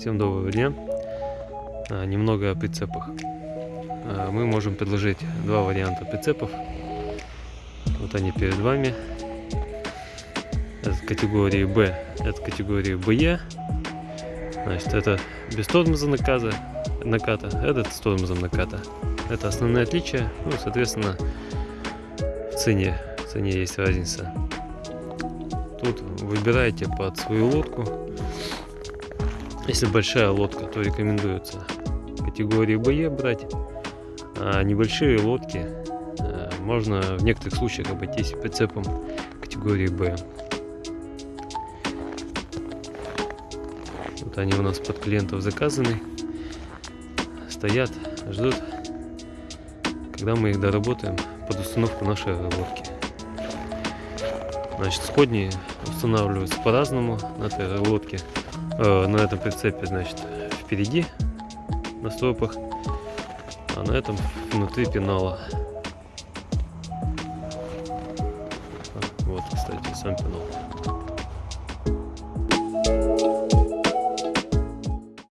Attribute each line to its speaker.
Speaker 1: Всем доброго дня. А, Немного о прицепах. А, Мы можем предложить два варианта прицепов. Вот они перед вами. Это категории B, это категории BE. Значит, это без тормоза наказа, наката, этот с тормозом наката. Это основные отличия. Ну, соответственно, в цене, в цене есть разница. Тут выбираете под свою лодку. Если большая лодка, то рекомендуется категории BE брать. А небольшие лодки э, можно в некоторых случаях обойтись прицепом категории B. Вот они у нас под клиентов заказаны. Стоят, ждут, когда мы их доработаем под установку нашей лодки. Значит, сходни устанавливаются по-разному на этой лодке, э, на этом прицепе, значит, впереди на стропах, а на этом внутри пенала. Вот, кстати, сам пенал.